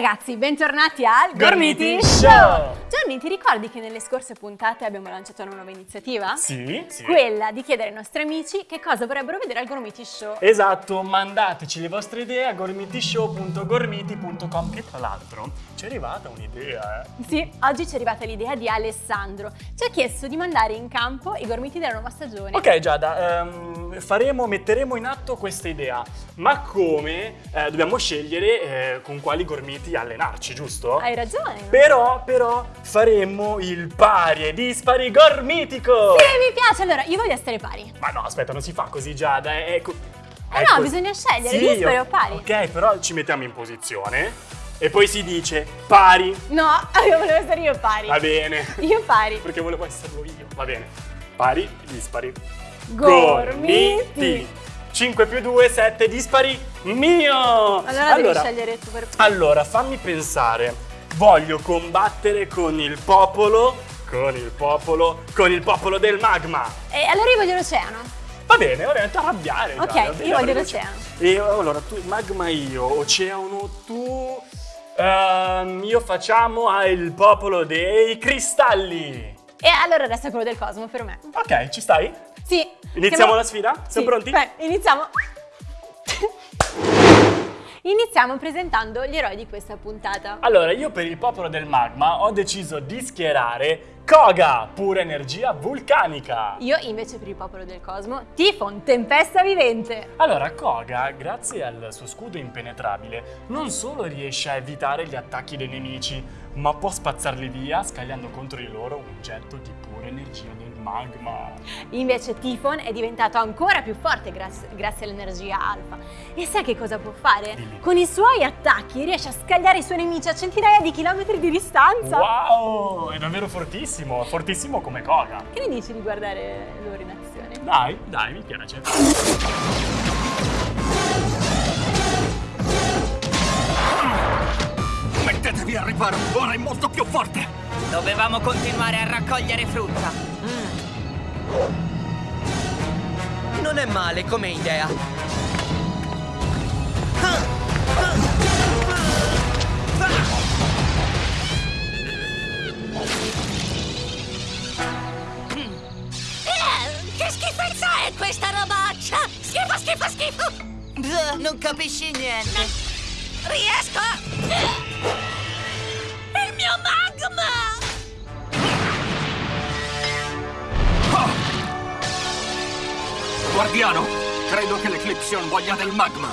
ragazzi, bentornati al Gormiti Gormiti Show! Show! Gianni, ti ricordi che nelle scorse puntate abbiamo lanciato una nuova iniziativa? Sì, sì. Quella di chiedere ai nostri amici che cosa vorrebbero vedere al Gormiti Show. Esatto, mandateci le vostre idee a gormitishow.gormiti.com che tra l'altro ci è arrivata un'idea, eh. Sì, oggi ci è arrivata l'idea di Alessandro. Ci ha chiesto di mandare in campo i gormiti della nuova stagione. Ok Giada, ehm, faremo, metteremo in atto questa idea, ma come eh, dobbiamo scegliere eh, con quali gormiti allenarci, giusto? Hai ragione. Però, però, faremmo il pari e dispari gormitico! Sì, mi piace. Allora, io voglio essere pari. Ma no, aspetta, non si fa così Giada, è... è co- Eh è no, bisogna scegliere, Sì, dispari o- pari. Ok, però ci mettiamo in posizione e poi si dice pari, No, io volevo essere io pari. va bene. Io pari. Perché volevo esserlo io, va bene. Pari, dispari. Gormiti. 5 più 2, 7, dispari, mio! Allora, devi scegliere tu per Allora, fammi pensare. Voglio combattere con il popolo, con il popolo, con il popolo del magma. E allora io voglio l'oceano. Va bene, ora ti arrabbiare. Ok, bene, io voglio l'oceano. E allora, tu magma io, oceano tu. Ehm, io facciamo al popolo dei cristalli. E allora adesso è quello del cosmo per me. Ok, ci stai? Sì. Iniziamo Siamo- la sfida? Siamo Sì. pronti? Beh, iniziamo. Iniziamo presentando gli eroi di questa puntata. Allora, io per il popolo del magma ho deciso di schierare Koga, pura energia vulcanica. Io invece per il popolo del cosmo, Tifon, tempesta vivente. Allora, Koga, grazie al suo scudo impenetrabile, non solo riesce a evitare gli attacchi dei nemici, ma può spazzarli via scagliando contro di loro un getto di pura energia del magma. Invece Tifon è diventato ancora più forte grazie, grazie all'energia alfa. E sai che cosa può fare? Dimmi. Con i suoi attacchi riesce a scagliare i suoi nemici a centinaia di chilometri di distanza. Wow, è davvero fortissimo, fortissimo come Koga. Che ne dici di guardare loro in azione? Dai, dai, mi piace. Al riparo, ora è molto più forte! Dovevamo continuare a raccogliere frutta. Non è male come idea. Che schifezza è questa robaccia? Schifo, schifo, schifo! Non capisci niente. Riesco Guardiano, credo che l'Eclipsion voglia del magma!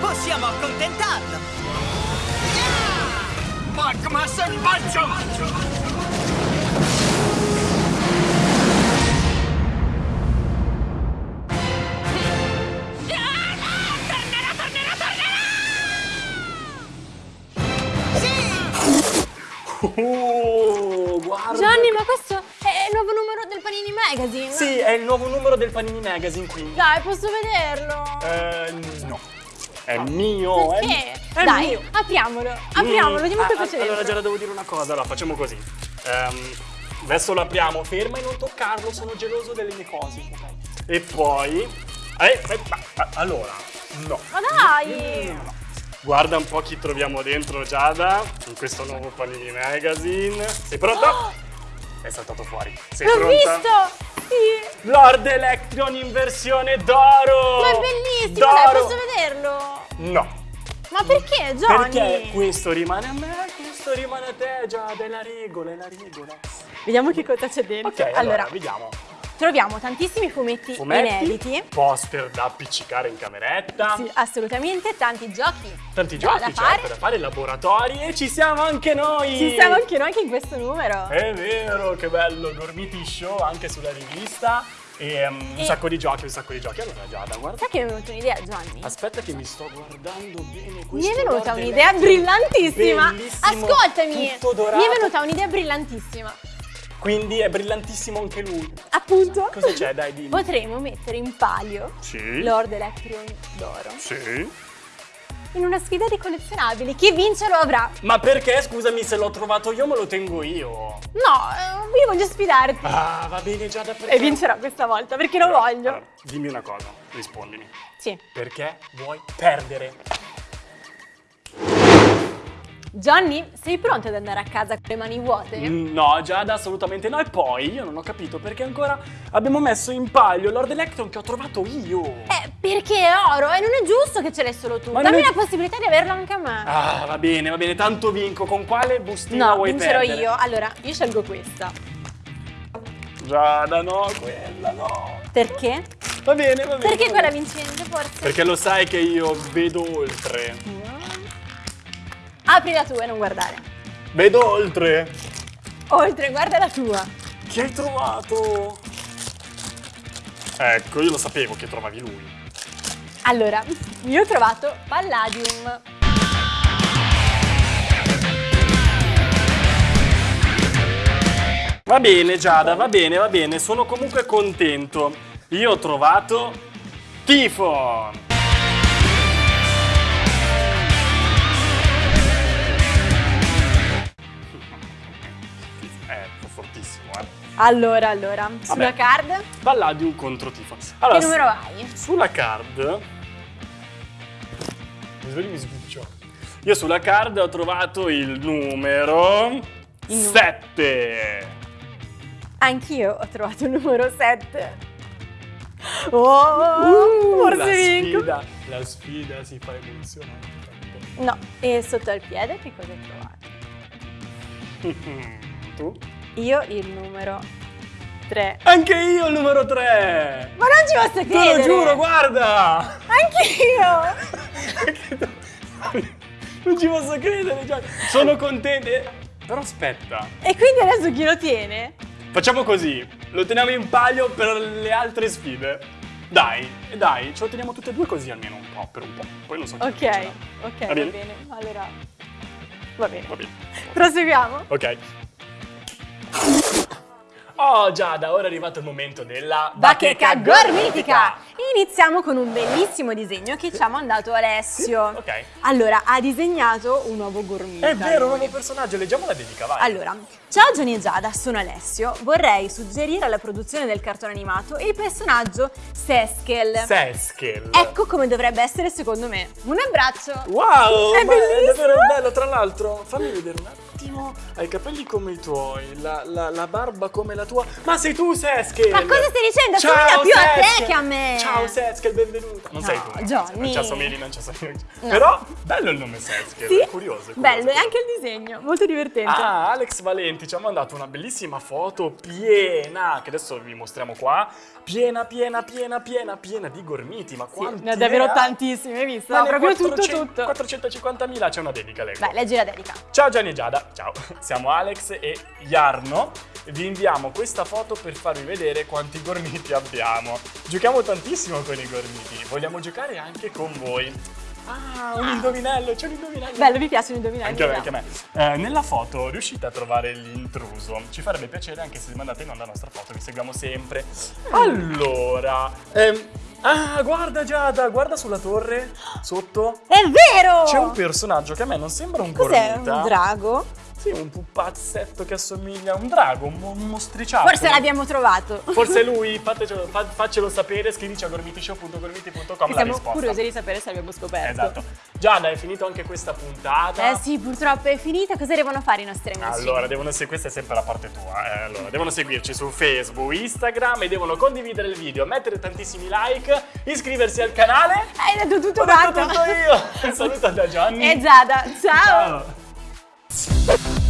Possiamo accontentarlo. Magma selvaggio! Tornerà, tornerà, tornerà! Oh, guarda. Gianni, ma questo nuovo numero del Panini Magazine? Sì, è il nuovo numero del Panini Magazine, quindi. Dai, posso vederlo? Eh, no. È mio, è Perché? È Dai, mio. apriamolo, apriamolo, Mm. vediamo Ah, cosa c'è Allora. Giada, devo dire una cosa. Allora, facciamo così. Ehm, adesso lo apriamo, ferma e non toccarlo, sono geloso delle mie cose. E poi... Eh, eh, ma- allora, no. Ma dai! No, no. Guarda un po' chi troviamo dentro, Giada, in questo nuovo Panini Magazine. Sei pronta? È saltato fuori. Sei L'ho visto! Sì! Lord Electron in versione d'oro! Ma è bellissimo, dai, posso vederlo? No, Ma perché, Johnny? perché questo rimane a me, questo rimane a te, Giada, è la regola, è la regola. Vediamo che cosa c'è dentro. Ok, allora, vediamo. Troviamo tantissimi fumetti, Fumetti, inediti. poster da appiccicare in cameretta, Sì, assolutamente, tanti giochi. tanti giochi, da certo, fare. da fare, laboratori e ci siamo anche noi! Ci siamo anche noi anche in questo numero. È vero, che bello, Gormiti Show anche sulla rivista e um, un E- sacco di giochi, un sacco di giochi. Allora Giada, guarda, Sai che mi è venuta un'idea, Gianni? aspetta che mi sto guardando bene Mi questo è venuta un'idea brillantissima. Ascoltami. Mi è venuta un'idea brillantissima. Quindi è brillantissimo anche lui. Appunto. Cosa c'è? Dai, dimmi. Potremmo mettere in palio Sì. Lord Electron d'oro Sì. in una sfida di collezionabili. Chi vince lo avrà. Ma perché, scusami, se l'ho trovato io me lo tengo io. No, eh, io voglio sfidarti. Ah, va bene Giada, perché... E vincerò questa volta perché lo Allora, voglio. allora, dimmi una cosa, rispondimi. Sì. Perché vuoi perdere? Johnny, sei pronto ad andare a casa con le mani vuote? No, Giada, assolutamente no. E poi io non ho capito perché ancora abbiamo messo in palio Lord Electron che ho trovato io. Eh, perché è oro e non è giusto che ce l'hai solo tu. Ma Dammi è- la possibilità di averlo anche a me. Ah, va bene, va bene, tanto vinco. Con quale bustina no, vuoi vincerò perdere? io. Allora, io scelgo questa. Giada, no, quella no. Perché? Va bene, va bene. Perché va quella bene. vincente, forse? Perché lo sai che io vedo oltre. Apri la tua e non guardare. Vedo oltre. Oltre, guarda la tua. Che hai trovato? Ecco, io lo sapevo che trovavi lui. Allora, io ho trovato Palladium. Va bene, Giada, va bene, va bene. Sono comunque contento. Io ho trovato Tifon. Allora, allora, sulla Vabbè. card, Palladium contro Tifon. Allora, che numero hai? Sulla card. Mi svegli mi sbuccio. Io sulla card ho trovato il numero Il nu- 7. Anch'io ho trovato il numero 7. Oh, forse la vinco. sfida, la sfida si fa emozionante. No, e sotto al piede che cosa hai trovato? tu? Io il numero 3. Anche io il numero 3. Ma non ci posso Te credere! lo giuro, guarda. Anch'io! non ci posso credere, Gianni. Sono contento. Eh, Però aspetta. E quindi adesso chi lo tiene? Facciamo così, lo teniamo in palio per le altre sfide. Dai, dai, ce lo teniamo tutte e due così almeno un po', per un po'. Poi non so Ok, ok, Va va bene? bene. Allora, va bene. Va bene. Proseguiamo. Ok. Oh Giada, ora è arrivato il momento della Bacheca gormitica! Iniziamo con un bellissimo disegno che ci ha mandato Alessio. Ok. Allora, ha disegnato un uovo gormita. È vero, un nuovo personaggio, leggiamo la dedica, vai. Allora, ciao Johnny e Giada, sono Alessio. Vorrei suggerire alla produzione del cartone animato il personaggio Seskel. Seskel. Ecco come dovrebbe essere secondo me. Un abbraccio! Wow, È ma è bellissimo! davvero bello. Tra l'altro, fammi vedere un attimo. Hai i capelli come i tuoi, la, la- la barba come la tua. Ma sei tu, Seskel! Ma cosa stai dicendo? Ciao, Assomiglia più a te Seskel! che a me! Ciao, Seskel, benvenuta. Non No, sei tu. Johnny. Non ci assomigli, non ci assomigli. No. Però, bello il nome Seskel. Sì, è curioso. è curioso, bello, e anche il disegno, molto divertente. Ah, Alex Valenti ci ha mandato una bellissima foto piena, che adesso vi mostriamo qua. Piena, piena, piena, piena, piena di gormiti. Ma Sì, quanti ne ha davvero tantissimi, hai visto? Ma ne proprio 400 tutto, tutto. 450.000 c'è una dedica, leggo. Vai, leggi la dedica. Ciao Gianni e Giada, ciao. Siamo Alex e Jarno. Vi inviamo questa foto per farvi vedere quanti gormiti abbiamo. Giochiamo tantissimo con i gormiti, vogliamo giocare anche con voi. Ah, un indovinello, c'è un indovinello. Bello, mi piace indovinare. Anche a me, anche a me. Eh, nella foto riuscite a trovare l'intruso. Ci farebbe piacere anche se mandate in onda la nostra foto, vi seguiamo sempre. Allora, ehm, ah, guarda Giada, guarda sulla torre, sotto. È vero! C'è un personaggio che a me non sembra un Cos'è? gormita. Un drago? Sì, un pupazzetto che assomiglia a un drago, un, un mostriciattolo. Forse l'abbiamo trovato. Forse è lui, fatecelo, fa- faccelo sapere, scrivici a gormitishow.gormiti.com la siamo curiosi di sapere se l'abbiamo scoperto. Esatto. Giada, è finito anche questa puntata. Eh sì, purtroppo è finita. Cosa devono fare i nostri amici? Allora, devono se- questa è sempre la parte tua. eh, allora, devono seguirci su Facebook, Instagram e devono condividere il video, mettere tantissimi like, iscriversi al canale. Hai detto tutto Ho detto tutto io. Un saluto da Gianni. E Giada, ciao. Ciao. Sports.